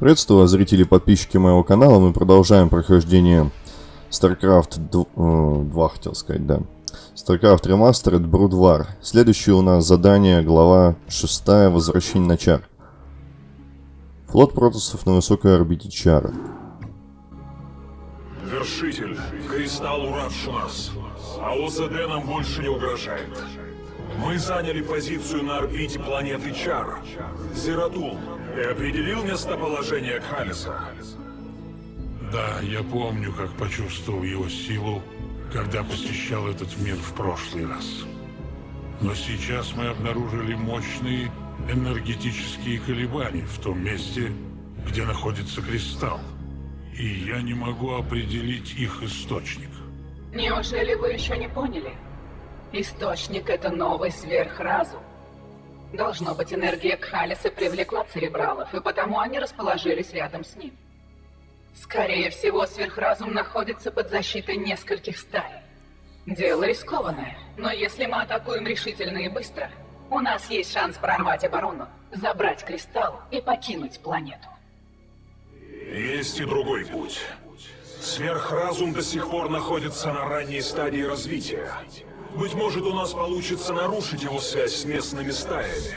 Приветствую вас, зрители и подписчики моего канала. Мы продолжаем прохождение StarCraft 2, 2 хотел сказать, да. StarCraft Remastered Brood War. Следующее у нас задание, глава 6, Возвращение на Чар. Флот протосов на высокой орбите Чара. Вершитель, Кристалл уравший нас, а ОЗД нам больше не угрожает. Мы заняли позицию на орбите планеты Чар, Зератул. Ты определил местоположение Кхалиса? Да, я помню, как почувствовал его силу, когда посещал этот мир в прошлый раз. Но сейчас мы обнаружили мощные энергетические колебания в том месте, где находится кристалл. И я не могу определить их источник. Неужели вы еще не поняли? Источник — это новый сверхразум. Должно быть, энергия Кхалиса привлекла церебралов, и потому они расположились рядом с ним. Скорее всего, сверхразум находится под защитой нескольких стай. Дело рискованное, но если мы атакуем решительно и быстро, у нас есть шанс прорвать оборону, забрать кристалл и покинуть планету. Есть и другой путь. Сверхразум до сих пор находится на ранней стадии развития. Быть может, у нас получится нарушить его связь с местными стаями.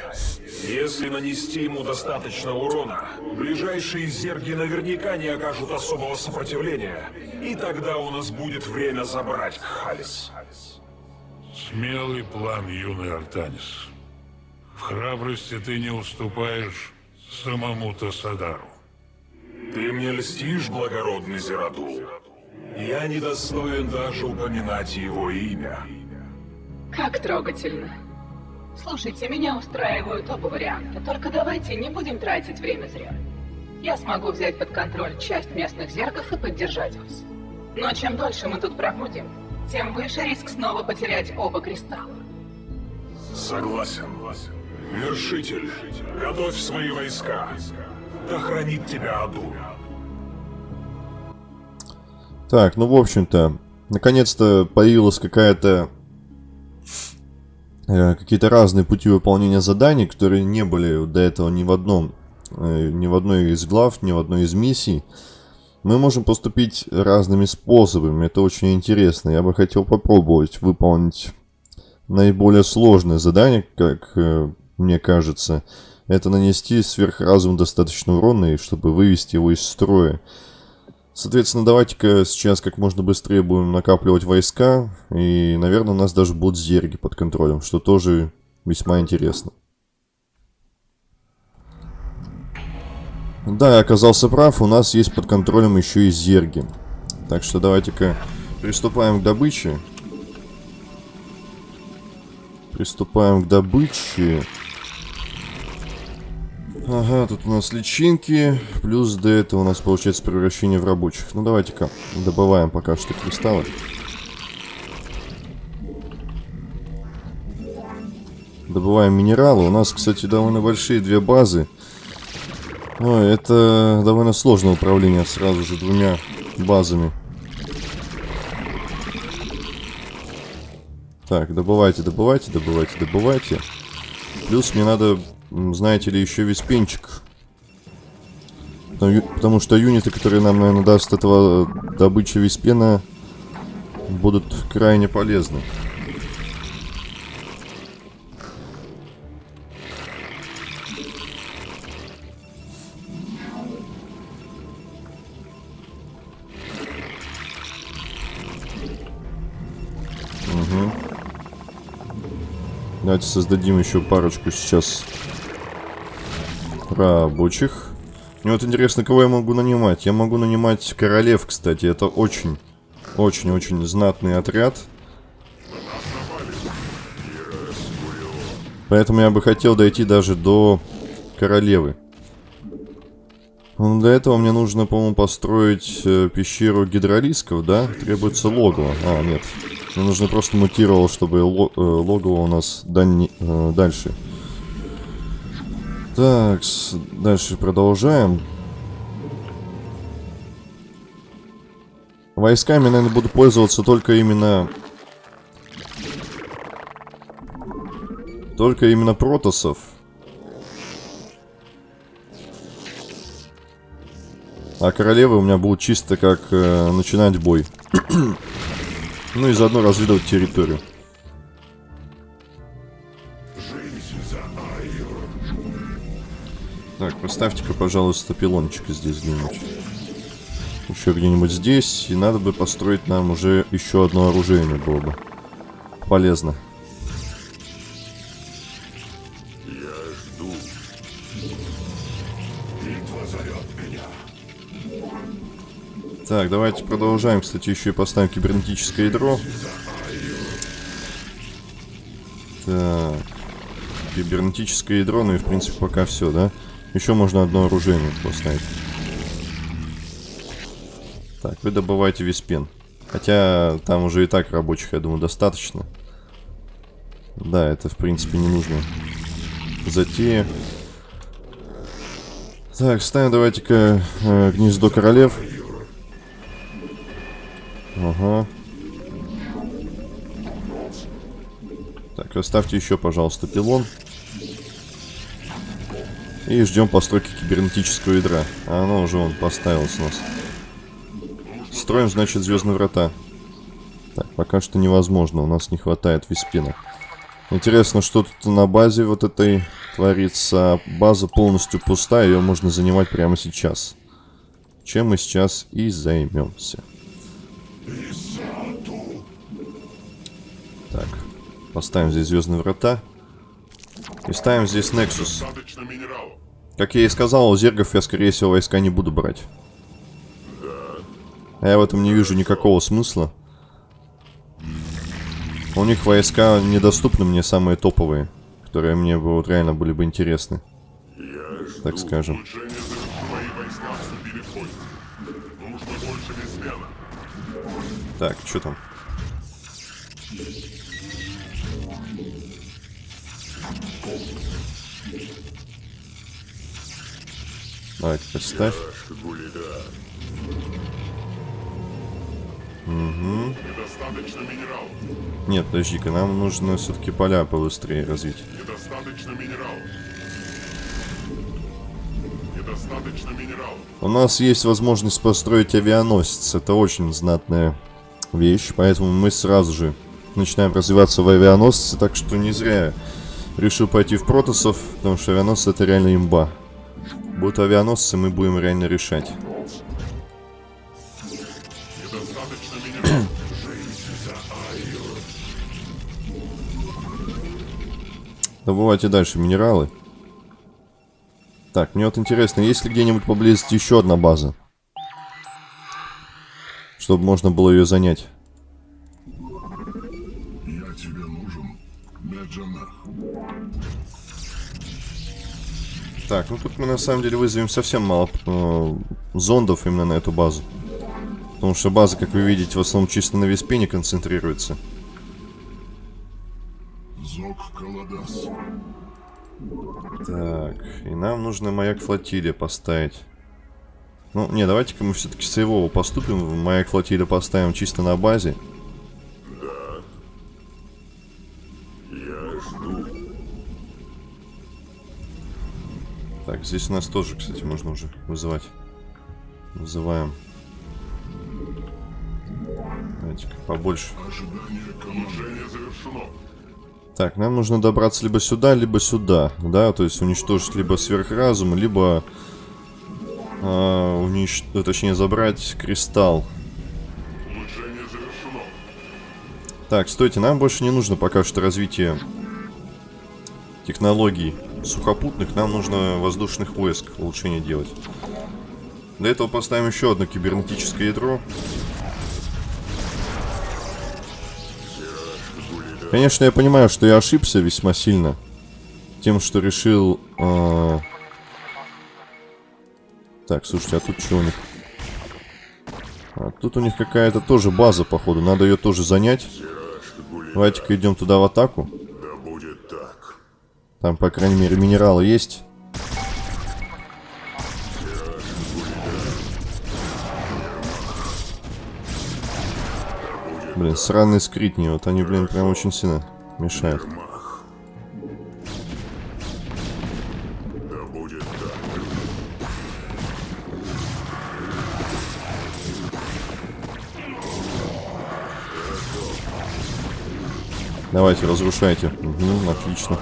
Если нанести ему достаточно урона, ближайшие зерги наверняка не окажут особого сопротивления, и тогда у нас будет время забрать Халис. Смелый план, юный Артанис. В храбрости ты не уступаешь самому Тасадару. Ты мне льстишь, благородный Зератул? Я недостоин даже упоминать его имя. Как трогательно. Слушайте, меня устраивают оба варианта, только давайте не будем тратить время зря. Я смогу взять под контроль часть местных зергов и поддержать вас. Но чем дольше мы тут пробудем, тем выше риск снова потерять оба кристалла. Согласен. Вершитель, готовь свои войска. Да хранит тебя Аду. Так, ну в общем-то, наконец-то появилась какая-то какие-то разные пути выполнения заданий, которые не были до этого ни в одном, э, ни в одной из глав, ни в одной из миссий. Мы можем поступить разными способами, это очень интересно. Я бы хотел попробовать выполнить наиболее сложное задание, как э, мне кажется. Это нанести сверхразум достаточно урона, и чтобы вывести его из строя. Соответственно, давайте-ка сейчас как можно быстрее будем накапливать войска. И, наверное, у нас даже будут зерги под контролем, что тоже весьма интересно. Да, я оказался прав, у нас есть под контролем еще и зерги. Так что давайте-ка приступаем к добыче. Приступаем к добыче. Ага, тут у нас личинки, плюс до этого у нас получается превращение в рабочих. Ну давайте-ка добываем пока что кристаллы. Добываем минералы. У нас, кстати, довольно большие две базы. Но это довольно сложное управление сразу же двумя базами. Так, добывайте, добывайте, добывайте, добывайте. Плюс мне надо знаете ли, еще виспенчик. Потому что юниты, которые нам, наверное, даст этого добыча виспена, будут крайне полезны. Угу. Давайте создадим еще парочку сейчас рабочих. Мне вот интересно, кого я могу нанимать. Я могу нанимать королев, кстати. Это очень, очень-очень знатный отряд. Поэтому я бы хотел дойти даже до королевы. Но для этого мне нужно, по-моему, построить э, пещеру гидролисков, да? Требуется логово. А, нет. Мне нужно просто мутировал, чтобы э, логово у нас э, дальше. Так, дальше продолжаем. Войсками, наверное, буду пользоваться только именно... Только именно протосов. А королевы у меня будут чисто как э, начинать бой. ну и заодно разведывать территорию. Поставьте-ка, пожалуйста, пилончик здесь где-нибудь. Еще где-нибудь здесь. И надо бы построить нам уже еще одно оружие было бы. Полезно. Так, давайте продолжаем. Кстати, еще и поставим кибернетическое ядро. Так. Кибернетическое ядро, ну и в принципе пока все, да? Еще можно одно оружие поставить. Так, вы добываете виспен. Хотя там уже и так рабочих, я думаю, достаточно. Да, это в принципе не нужно. Затея. Так, ставим давайте-ка э, гнездо королев. Ага. Так, оставьте еще, пожалуйста, пилон. И ждем постройки кибернетического ядра. А оно уже он поставилось у нас. Строим, значит, звездные врата. Так, пока что невозможно, у нас не хватает виспина. Интересно, что тут на базе вот этой творится. База полностью пустая, ее можно занимать прямо сейчас. Чем мы сейчас и займемся. Так, поставим здесь звездные врата. И ставим здесь Nexus. Как я и сказал, у зергов я, скорее всего, войска не буду брать. А я в этом не вижу никакого смысла. У них войска недоступны мне самые топовые, которые мне бы вот реально были бы интересны. Так скажем. Так, что там? Давай, поставь. Угу. Недостаточно минералов. Нет, подожди-ка, нам нужно все-таки поля побыстрее развить. Недостаточно минералов. Недостаточно минералов. У нас есть возможность построить авианосец. Это очень знатная вещь, поэтому мы сразу же начинаем развиваться в авианосце, так что не зря решил пойти в протосов, потому что авианосцы это реально имба. Будут авианосцы, мы будем реально решать. Добывайте дальше минералы. Так, мне вот интересно, есть ли где-нибудь поблизости еще одна база? Чтобы можно было ее занять. Так, ну тут мы на самом деле вызовем совсем мало э, зондов именно на эту базу. Потому что база, как вы видите, в основном чисто на Веспене концентрируется. Так, и нам нужно маяк флотилия поставить. Ну, не, давайте-ка мы все-таки с его поступим. Маяк флотилия поставим чисто на базе. Так, здесь у нас тоже, кстати, можно уже вызывать. Вызываем. Давайте-ка побольше. Так, нам нужно добраться либо сюда, либо сюда, да, то есть уничтожить либо сверхразум, либо э, унич... точнее забрать кристалл. Так, стойте, нам больше не нужно пока что развитие технологий сухопутных, нам нужно воздушных войск улучшение делать. Для этого поставим еще одно кибернетическое ядро. Конечно, я понимаю, что я ошибся весьма сильно. Тем, что решил... Э... Так, слушайте, а тут что у них? А, тут у них какая-то тоже база, походу. Надо ее тоже занять. Давайте-ка идем туда в атаку. Там, по крайней мере, минералы есть. Блин, сраные скритни. Вот они, блин, прям очень сильно мешают. Давайте, разрушайте. Угу, отлично.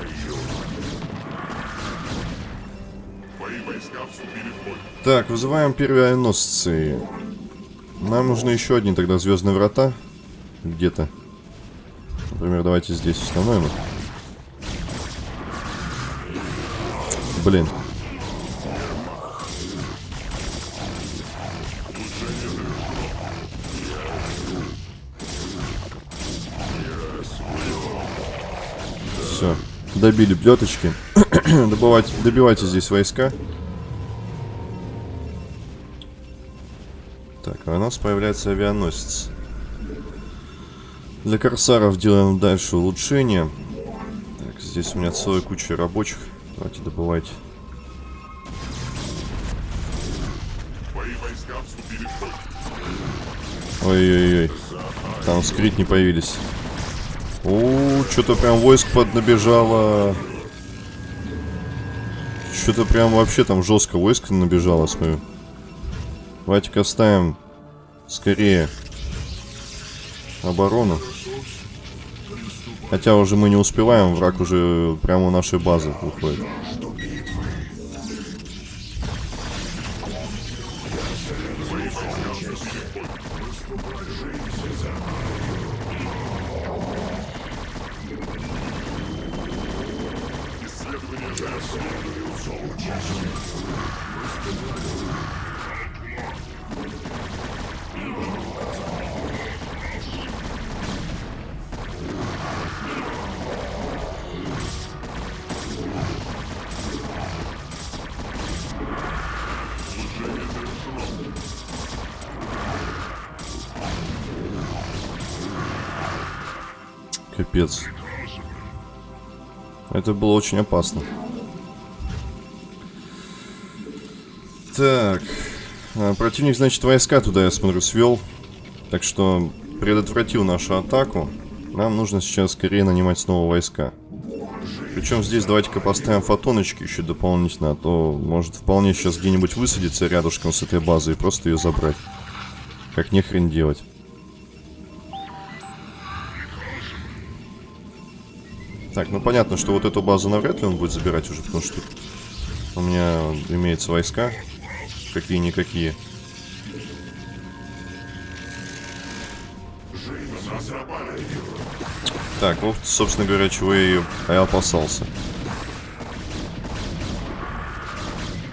Так, вызываем первые авианосцы. Нам нужны еще одни тогда звездные врата. Где-то. Например, давайте здесь установим их. Блин. Все. Добили плеточки. Добывать, добивайте здесь войска. Так, а у нас появляется авианосец. Для корсаров делаем дальше улучшение. Так, здесь у меня целая куча рабочих. Давайте добывайте. Ой-ой-ой. Там скрит не появились. У, что-то прям войск поднабежало. Что-то прям вообще там жестко войск набежало, смотрю. Давайте-ка ставим скорее оборону. Хотя уже мы не успеваем, враг уже прямо у нашей базы выходит. Капец. Это было очень опасно. Так. А, противник, значит, войска туда, я смотрю, свел. Так что предотвратил нашу атаку. Нам нужно сейчас скорее нанимать снова войска. Причем здесь давайте-ка поставим фотоночки еще дополнительно, а то может вполне сейчас где-нибудь высадиться рядышком с этой базой и просто ее забрать. Как нехрен делать. Так, ну понятно, что вот эту базу навряд ли он будет забирать уже, потому что у меня имеются войска. Какие-никакие. Так, вот, собственно говоря, чего я и опасался.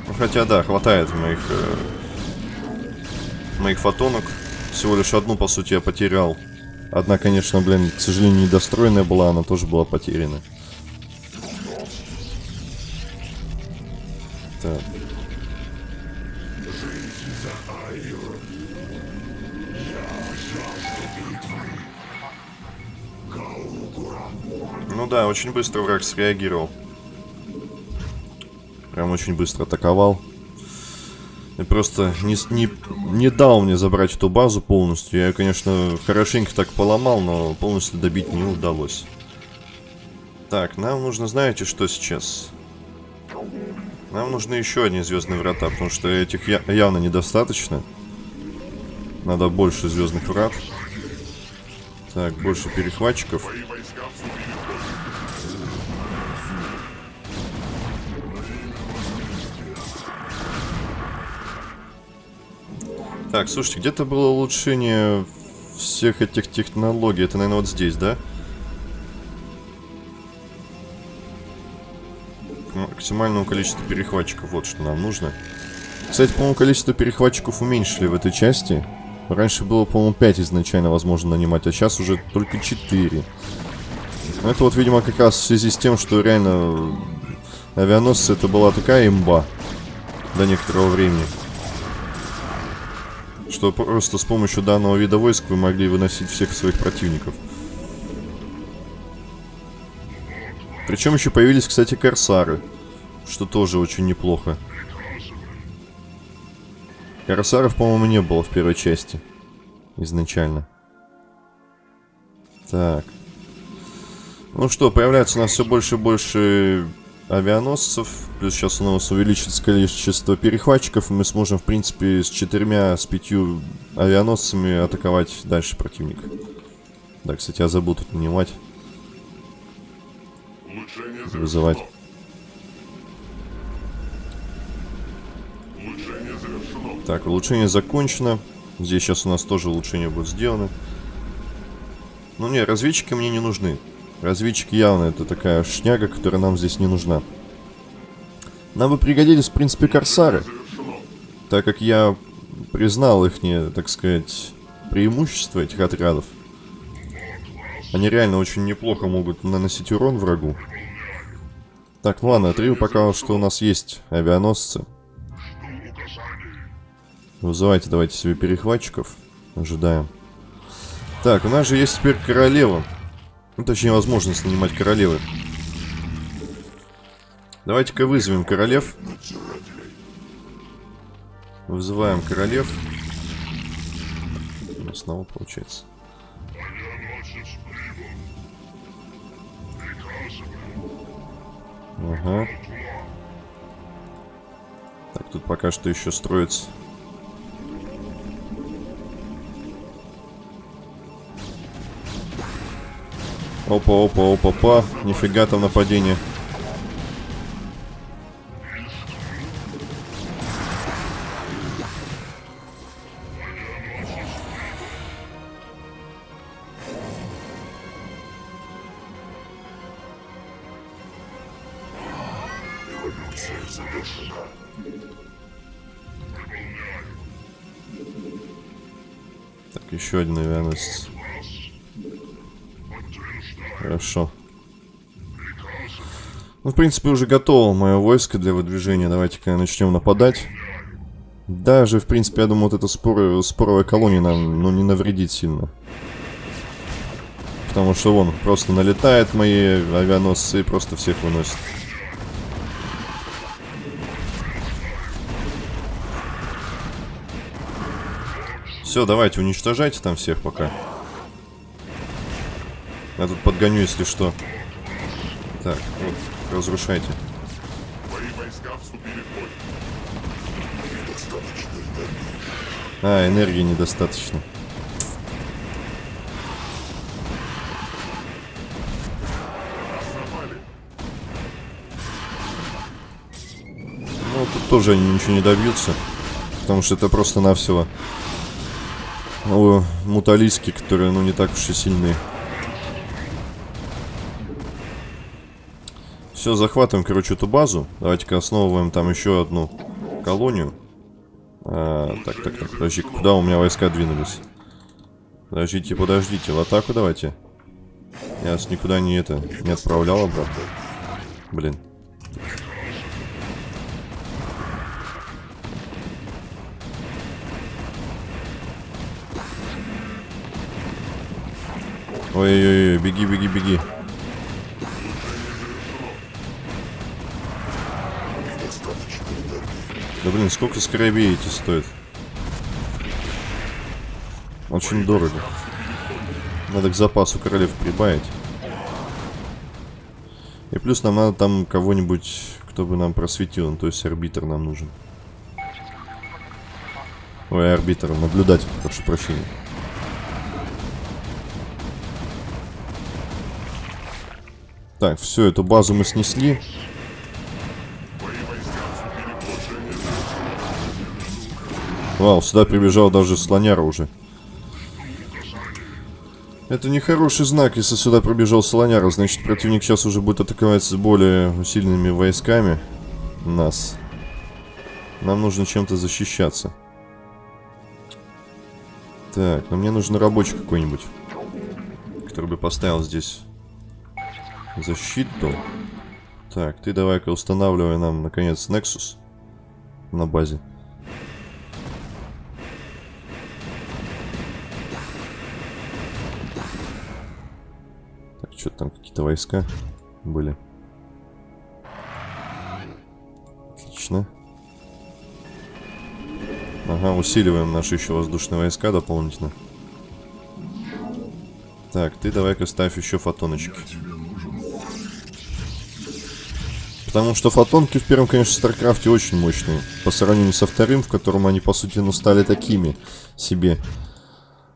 Ну, хотя, да, хватает моих... Э, моих фотонок. Всего лишь одну, по сути, я потерял. Одна, конечно, блин, к сожалению, недостроенная была, она тоже была потеряна. Так. Ну да, очень быстро враг среагировал. Прям очень быстро атаковал. Просто не, не, не дал мне забрать эту базу полностью. Я, конечно, хорошенько так поломал, но полностью добить не удалось. Так, нам нужно, знаете, что сейчас? Нам нужны еще одни звездные врата, потому что этих я явно недостаточно. Надо больше звездных врат. Так, больше перехватчиков. Так, слушайте, где-то было улучшение всех этих технологий. Это, наверное, вот здесь, да? Максимального количества перехватчиков. Вот что нам нужно. Кстати, по-моему, количество перехватчиков уменьшили в этой части. Раньше было, по-моему, 5 изначально возможно нанимать, а сейчас уже только 4. Это вот, видимо, как раз в связи с тем, что реально авианосцы это была такая имба до некоторого времени что просто с помощью данного вида войск вы могли выносить всех своих противников. Причем еще появились, кстати, корсары, что тоже очень неплохо. Корсаров, по-моему, не было в первой части изначально. Так. Ну что, появляется у нас все больше и больше авианосцев. Плюс сейчас у нас увеличится количество перехватчиков, и мы сможем, в принципе, с четырьмя, с пятью авианосцами атаковать дальше противника. Да, кстати, я забыл тут нанимать. вызывать. Так, улучшение закончено. Здесь сейчас у нас тоже улучшения будут сделаны. Ну не, разведчики мне не нужны. Разведчики явно это такая шняга, которая нам здесь не нужна. Нам бы пригодились, в принципе, корсары. Так как я признал их, так сказать, преимущество этих отрядов. Они реально очень неплохо могут наносить урон врагу. Так, ну ладно, отрыву пока что у нас есть авианосцы. Вызывайте давайте себе перехватчиков. Ожидаем. Так, у нас же есть теперь королева. Ну, точнее, возможность нанимать королевы. Давайте-ка вызовем королев. Вызываем королев. Снова получается. Ага. Так, тут пока что еще строится Опа, опа, опа, опа. Нифига там нападение. Ну, в принципе, уже готово мое войско для выдвижения. Давайте-ка начнем нападать. Даже, в принципе, я думаю, вот эта спор... споровая колония нам ну, не навредит сильно. Потому что вон, просто налетает мои авианосцы и просто всех выносит. Все, давайте, уничтожайте там всех пока. Я тут подгоню, если что. Так, вот, разрушайте. А, энергии недостаточно. Ну, тут тоже они ничего не добьются. Потому что это просто-навсего ну, муталиски, которые, ну, не так уж и сильные. Все, захватываем, короче, эту базу. Давайте-ка основываем там еще одну колонию. А, так, так, так, подожди, куда у меня войска двинулись? Подождите, подождите, в атаку давайте. Я нас никуда не это, не отправлял обратно. Блин. Ой-ой-ой, беги, беги, беги. Да блин, сколько скоробей эти стоят? Очень дорого. Надо к запасу королев прибавить. И плюс нам надо там кого-нибудь, кто бы нам просветил. Ну, то есть арбитр нам нужен. Ой, арбитр, наблюдатель, прошу прощения. Так, все, эту базу мы снесли. Вау, сюда прибежал даже слоняра уже. Это не хороший знак, если сюда пробежал слоняра. Значит, противник сейчас уже будет атаковать с более усиленными войсками нас. Нам нужно чем-то защищаться. Так, но мне нужен рабочий какой-нибудь. Который бы поставил здесь защиту. Так, ты давай-ка устанавливай нам, наконец, Nexus на базе. Что-то там какие-то войска были. Отлично. Ага, усиливаем наши еще воздушные войска дополнительно. Так, ты давай-ка ставь еще фотоночки. Потому что фотонки в первом, конечно, StarCraft е очень мощные. По сравнению со вторым, в котором они, по сути, ну, стали такими себе.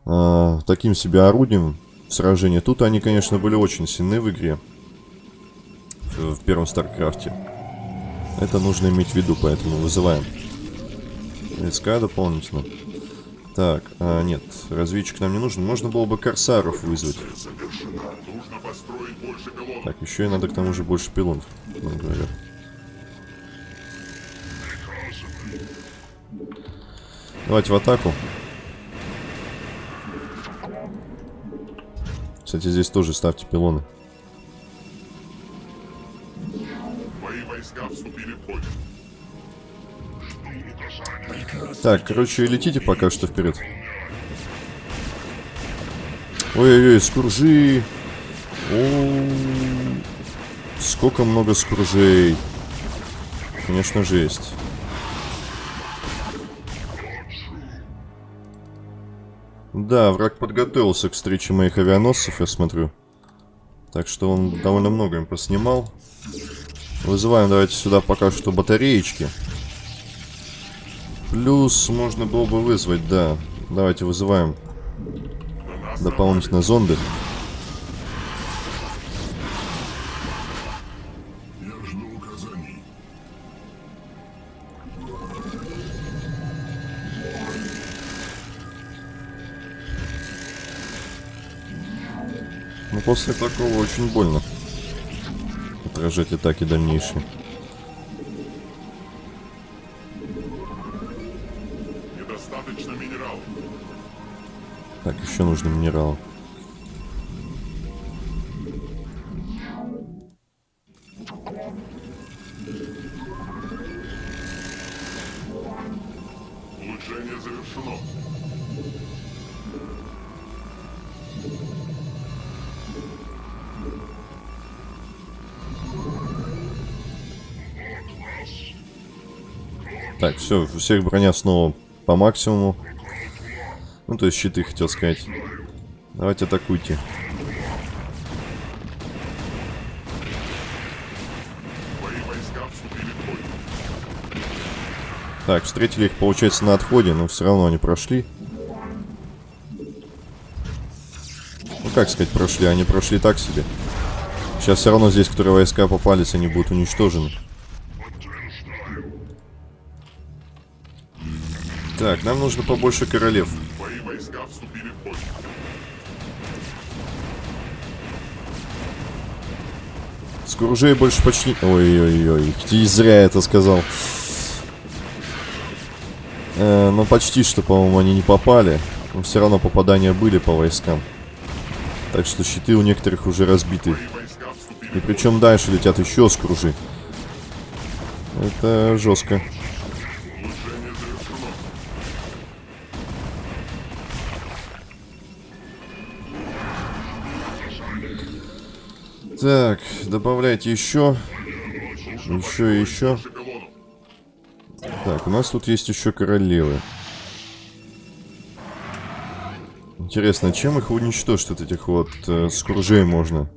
Э, таким себе орудием сражения. Тут они, конечно, были очень сильны в игре. в, первом StarCraft е. Это нужно иметь в виду, поэтому вызываем. Войска дополнительно. Так, а, нет, разведчик нам не нужен. Можно было бы корсаров вызвать. Так, еще и надо к тому же больше пилонов, говорят. Давайте в атаку. Кстати, здесь тоже ставьте пилоны. Мои войска вступили в бой. Так, короче, летите пока что вперед. Ой-ой-ой, скуржи. О, Сколько много скуржей. Конечно, жесть. Да, враг подготовился к встрече моих авианосцев, я смотрю. Так что он довольно много им поснимал. Вызываем давайте сюда пока что батареечки. Плюс можно было бы вызвать, да. Давайте вызываем дополнительно зонды. Я после такого очень больно. Отражать атаки дальнейшие. Недостаточно минералов. Так, еще нужны минералы. Улучшение завершено. Так, все, у всех броня снова по максимуму. Ну, то есть щиты, хотел сказать. Давайте атакуйте. Так, встретили их, получается, на отходе, но все равно они прошли. Ну, как сказать, прошли? Они прошли так себе. Сейчас все равно здесь, которые войска попались, они будут уничтожены. Так, нам нужно побольше королев. Мои войска вступили в бой. Скружей больше почти... Ой-ой-ой, и зря это сказал. Э, ну, почти что, по-моему, они не попали. Но все равно попадания были по войскам. Так что щиты у некоторых уже разбиты. И причем дальше летят еще скружи. Это жестко. Так, добавляйте еще. Еще и еще. Так, у нас тут есть еще королевы. Интересно, чем их уничтожить, вот этих вот э, скружей можно?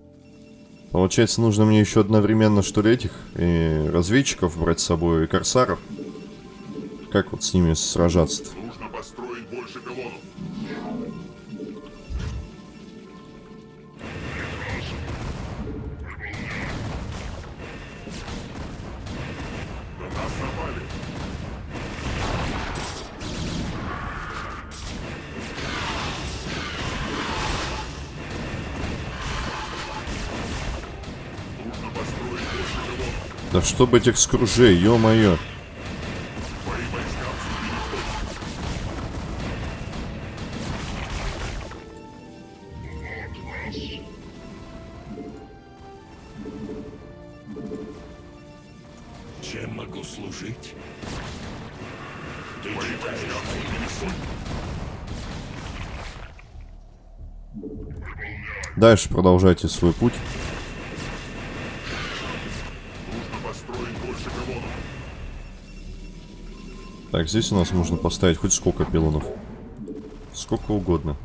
Получается, нужно мне еще одновременно, что ли, этих и разведчиков брать с собой, и корсаров? Как вот с ними сражаться-то? Нужно Да чтобы этих скружей, ё-моё. Чем могу служить? Ты читаешь мои. Дальше продолжайте свой путь. Так, здесь у нас можно поставить хоть сколько пилонов. Сколько угодно.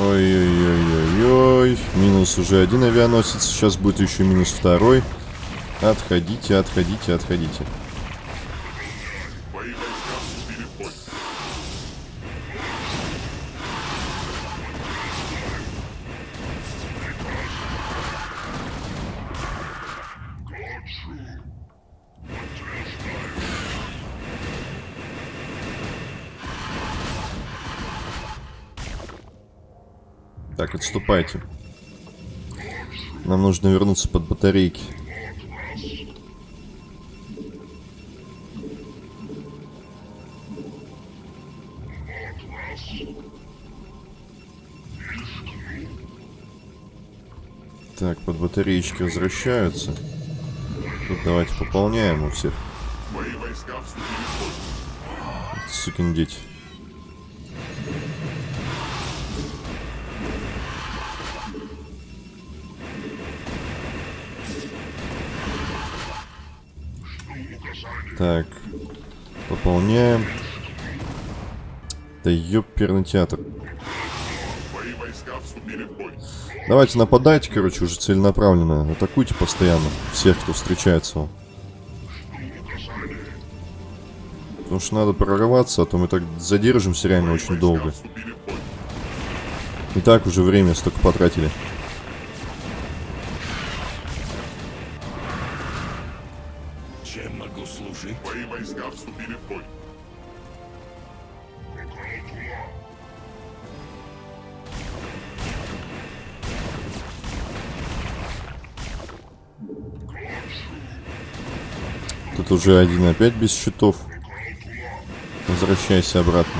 Ой-ой-ой-ой-ой. Минус уже один авианосец. Сейчас будет еще минус второй. Отходите, отходите, отходите. Отступайте. Нам нужно вернуться под батарейки. Так, под батареечки возвращаются. Тут давайте пополняем у всех. Сукин дети. Так. Пополняем. Да ёперный театр. Давайте нападайте, короче, уже целенаправленно. Атакуйте постоянно всех, кто встречается вам. Потому что надо прорываться, а то мы так задержимся реально очень долго. И так уже время столько потратили. Тут уже один опять без щитов. Возвращайся обратно.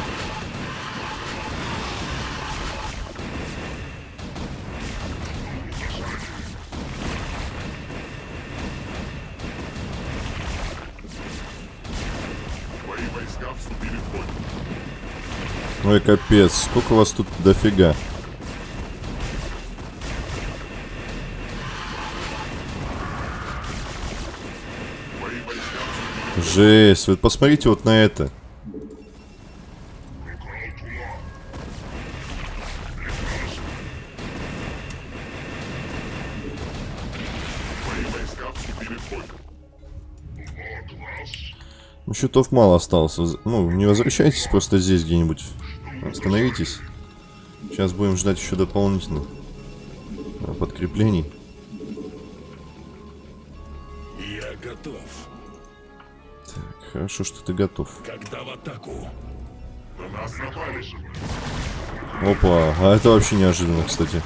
Ой, капец, сколько вас тут дофига. Мои войска вступили Жесть, вот посмотрите вот на это. Ну, щитов мало осталось. Ну, не возвращайтесь просто здесь где-нибудь. Остановитесь. Сейчас будем ждать еще дополнительно э, подкреплений. Хорошо, что ты готов. Когда в атаку? На нас напали. Опа, а это вообще неожиданно, кстати.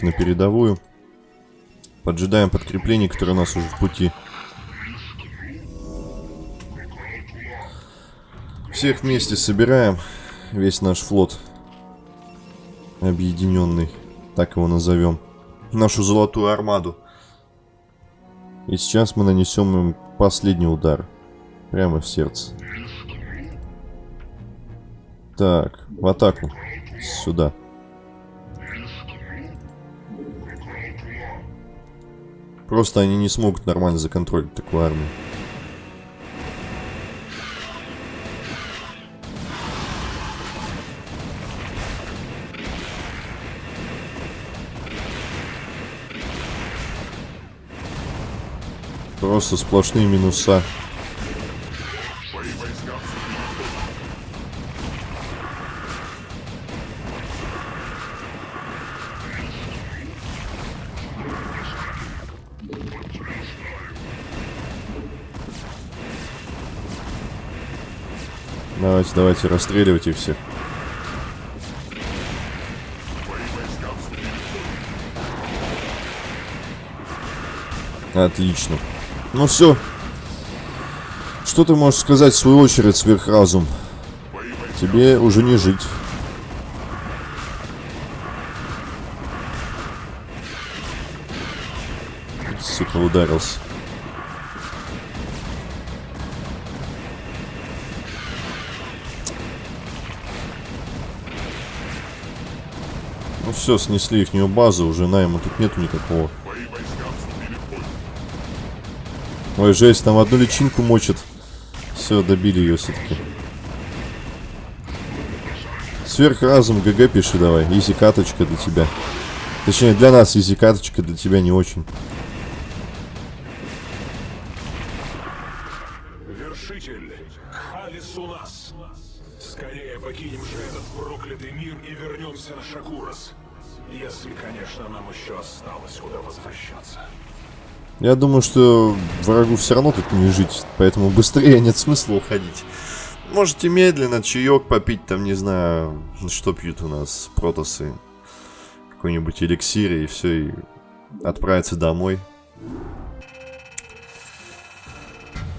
Давайте на передовую. Поджидаем подкрепление, которое у нас уже в пути. Всех вместе собираем. Весь наш флот. Объединенный. Так его назовем. Нашу золотую армаду. И сейчас мы нанесем им последний удар. Прямо в сердце. Так, в атаку. Сюда. Просто они не смогут нормально законтролить такую армию. Просто сплошные минуса. Давайте, давайте, расстреливайте всех. Мои войска вступили в бой. Отлично. Ну все. Что ты можешь сказать в свою очередь, сверхразум? Тебе уже не жить. Сука, ударился. Ну все, снесли ихнюю базу, уже найма тут нету никакого. Ой, жесть, там одну личинку мочат. Все, добили ее все-таки. Сверхразум, GG пиши давай. Easy каточка для тебя. Точнее, для нас easy каточка, для тебя не очень. Еще осталось куда возвращаться. Я думаю, что врагу все равно тут не жить, поэтому быстрее нет смысла уходить. Можете медленно чаек попить, там, не знаю, что пьют у нас протосы. Какой-нибудь эликсир и все, и отправиться домой.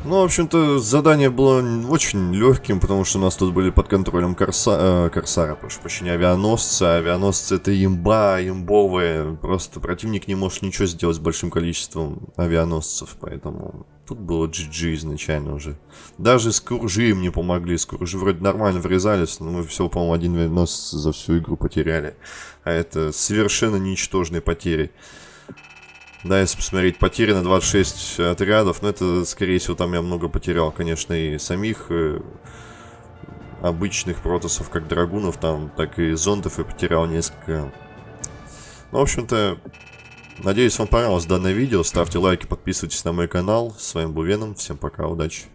Ну, в общем-то, задание было очень легким, потому что у нас тут были под контролем Корса... э, Корсара, прошу прощения, авианосцы. Авианосцы это имба, имбовые. Просто противник не может ничего сделать с большим количеством авианосцев, поэтому тут было GG изначально уже. Даже скуржи им не помогли. Скуржи вроде нормально врезались, но мы всего, по-моему, один авианосец за всю игру потеряли. А это совершенно ничтожные потери. Да, если посмотреть, потери на 26 отрядов, но это, скорее всего, там я много потерял, конечно, и самих э, обычных протосов, как драгунов, там, так и зондов я потерял несколько. Ну, в общем-то, надеюсь, вам понравилось данное видео. Ставьте лайки, подписывайтесь на мой канал. С вами был Веном, всем пока, удачи.